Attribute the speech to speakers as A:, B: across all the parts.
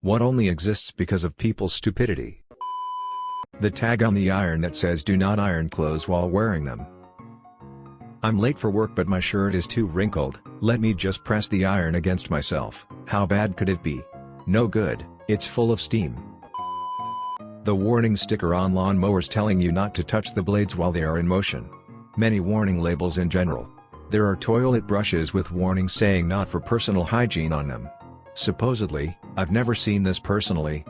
A: What only exists because of people's stupidity. The tag on the iron that says do not iron clothes while wearing them. I'm late for work but my shirt is too wrinkled, let me just press the iron against myself, how bad could it be? No good, it's full of steam. The warning sticker on lawn mowers telling you not to touch the blades while they are in motion. Many warning labels in general. There are toilet brushes with warnings saying not for personal hygiene on them. Supposedly, I've never seen this personally,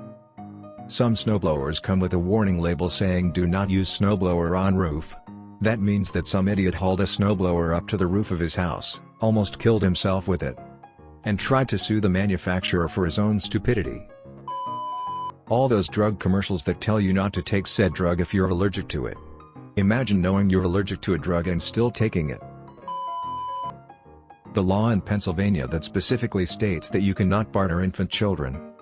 A: some snowblowers come with a warning label saying do not use snowblower on roof. That means that some idiot hauled a snowblower up to the roof of his house, almost killed himself with it. And tried to sue the manufacturer for his own stupidity. All those drug commercials that tell you not to take said drug if you're allergic to it. Imagine knowing you're allergic to a drug and still taking it. The law in Pennsylvania that specifically states that you cannot barter infant children,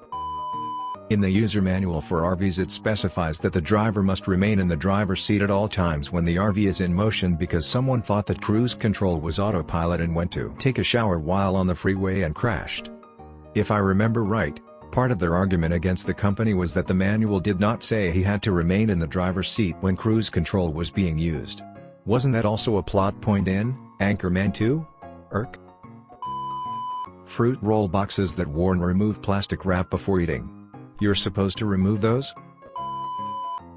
A: in the user manual for RVs it specifies that the driver must remain in the driver's seat at all times when the RV is in motion because someone thought that cruise control was autopilot and went to take a shower while on the freeway and crashed. If I remember right, part of their argument against the company was that the manual did not say he had to remain in the driver's seat when cruise control was being used. Wasn't that also a plot point in Anchorman 2? Irk? Fruit roll boxes that warn remove plastic wrap before eating. You're supposed to remove those?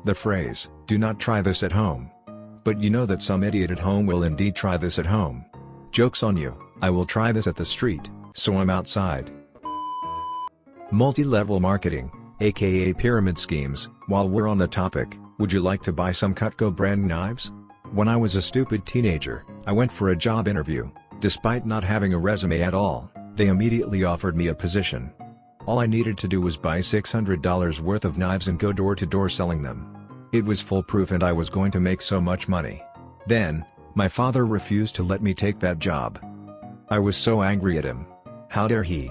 A: The phrase, do not try this at home. But you know that some idiot at home will indeed try this at home. Joke's on you, I will try this at the street, so I'm outside. Multi-level marketing, aka pyramid schemes, while we're on the topic, would you like to buy some Cutco brand knives? When I was a stupid teenager, I went for a job interview. Despite not having a resume at all, they immediately offered me a position. All I needed to do was buy $600 worth of knives and go door to door selling them. It was foolproof and I was going to make so much money. Then, my father refused to let me take that job. I was so angry at him. How dare he?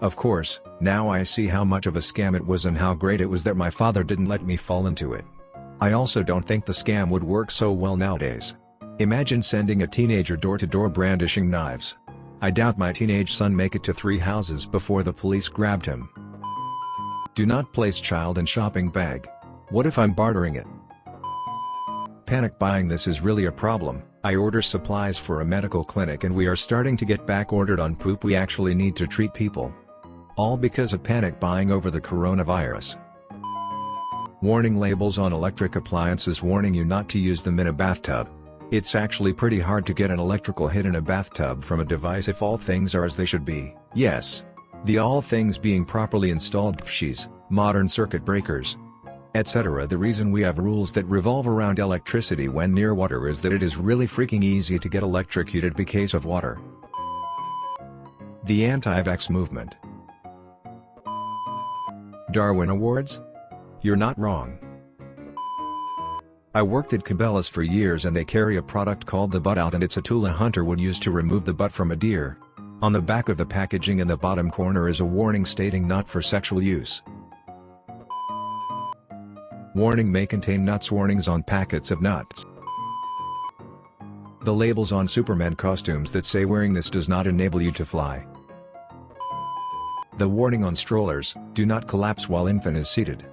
A: Of course, now I see how much of a scam it was and how great it was that my father didn't let me fall into it. I also don't think the scam would work so well nowadays. Imagine sending a teenager door to door brandishing knives. I doubt my teenage son make it to three houses before the police grabbed him. Do not place child in shopping bag. What if I'm bartering it? Panic buying this is really a problem, I order supplies for a medical clinic and we are starting to get back ordered on poop we actually need to treat people. All because of panic buying over the coronavirus. Warning labels on electric appliances warning you not to use them in a bathtub. It's actually pretty hard to get an electrical hit in a bathtub from a device if all things are as they should be, yes. The all things being properly installed GFCIs, modern circuit breakers, etc. The reason we have rules that revolve around electricity when near water is that it is really freaking easy to get electrocuted because of water. The Anti-Vax Movement Darwin Awards? You're not wrong. I worked at Cabela's for years and they carry a product called the butt out and it's a tool a hunter would use to remove the butt from a deer. On the back of the packaging in the bottom corner is a warning stating not for sexual use. Warning may contain nuts warnings on packets of nuts. The labels on Superman costumes that say wearing this does not enable you to fly. The warning on strollers, do not collapse while infant is seated.